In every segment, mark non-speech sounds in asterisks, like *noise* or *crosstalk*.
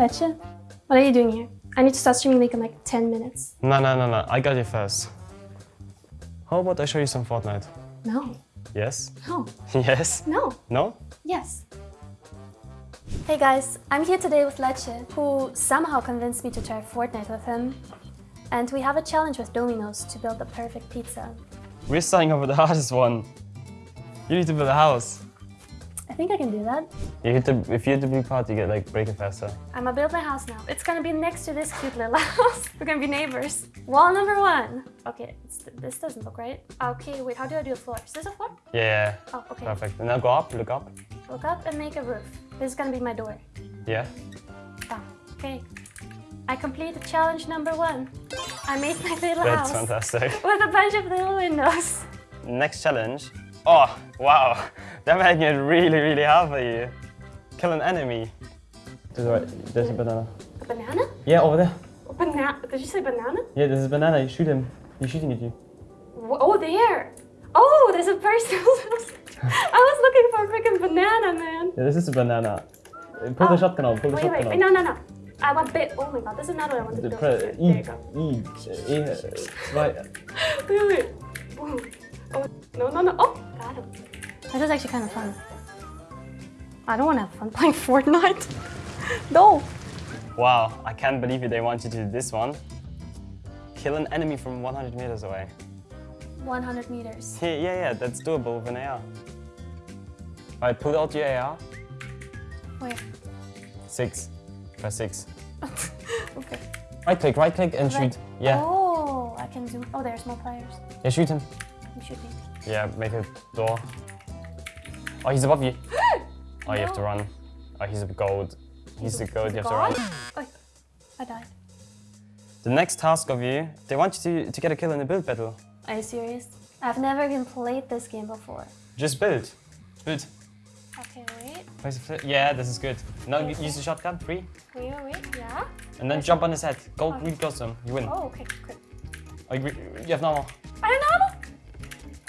Leche, what are you doing here? I need to start streaming like in like 10 minutes. No, no, no, no. I got you first. How about I show you some Fortnite? No, Yes? no, *laughs* yes? no, No? yes. Hey guys, I'm here today with Leche, who somehow convinced me to try Fortnite with him. And we have a challenge with Domino's to build the perfect pizza. We're starting off with the *laughs* hardest one. You need to build a house. I think I can do that. You hit the, if you hit the blue part, you get like break it faster. I'm gonna build my house now. It's gonna be next to this cute little *laughs* house. We're gonna be neighbors. Wall number one. Okay, it's, this doesn't look right. Okay, wait, how do I do a floor? Is this a floor? Yeah. Oh, okay. Perfect. And now go up, look up. Look up and make a roof. This is gonna be my door. Yeah. Oh, okay. I completed challenge number one. I made my little house. That's fantastic. *laughs* with a bunch of little windows. Next challenge. Oh, wow. They're making it really, really hard for you. Kill an enemy. To the right, there's a banana. A banana? Yeah, over there. Banana? Did you say banana? Yeah, there's a banana. You shoot him. He's shooting at you. Oh, there. Oh, there's a person. *laughs* I was looking for a freaking banana, man. Yeah, this is a banana. Pull the Oh. shotgun out. Pull the Wait, shotgun wait, out. no, no, no. I want bit. Oh my god, this is not what I wanted to The do. pre- There you I, go. I, E, zwei. *laughs* Wait, wait. Boom. Oh, no, no, no. Oh, got him. This is actually kind of fun. I don't want to have fun playing *laughs* Fortnite. *laughs* no. Wow, I can't believe it. They want you to do this one. Kill an enemy from 100 meters away. 100 meters. Yeah, yeah, yeah, that's doable with an AR. Alright, pull out your AR. Wait. Six. Press six. *laughs* Okay. Right click, right click and Right. shoot. Yeah. Oh, I can zoom. Oh, there's more players. Yeah, shoot him. You shoot me. Yeah, make a door. Oh, he's above you. *gasps* Oh, you have to run. Oh, he's a gold. He's a gold, you have to run. Oh, I died. The next task of you, they want you to, to get a kill in a build battle. Are you serious? I've never even played this game before. Just build. Build. Okay, wait. Place a flip. Yeah, this is good. Now Okay. use the shotgun, three. Wait, wait. Yeah? And then jump on his head. Go Okay. really close to him. You win. Oh, okay, good. Oh, you, you have no more. I don't know.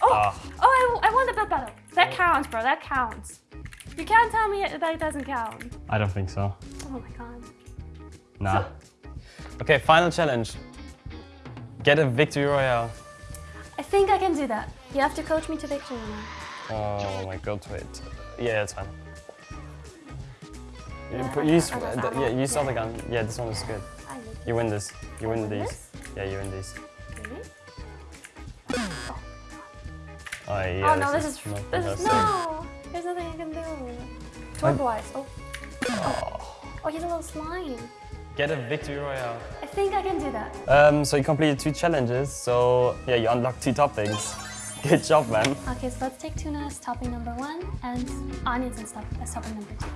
Oh, Ah. oh, I, I won the build battle. That counts, bro. That counts. You can't tell me that it doesn't count. I don't think so. Oh my god. Nah. Okay, final challenge. Get a victory royale. I think I can do that. You have to coach me to victory now. Oh my god, wait. Yeah, that's fine. You Yeah, put- I- use, uh, yeah, use Yeah. other gun. Yeah, this one is good. You win this. You win win these. this? Yeah, you win these. Really? Oh, yeah, oh no, this is this is no. There's nothing I can do. Turbo eyes. Oh. oh, he's a little slime. Get a victory royale. I think I can do that. Um, so you completed two challenges. So yeah, you unlocked two toppings. *laughs* Good job, man. Okay, so let's take tuna as topping number one and onions and stuff as topping number two.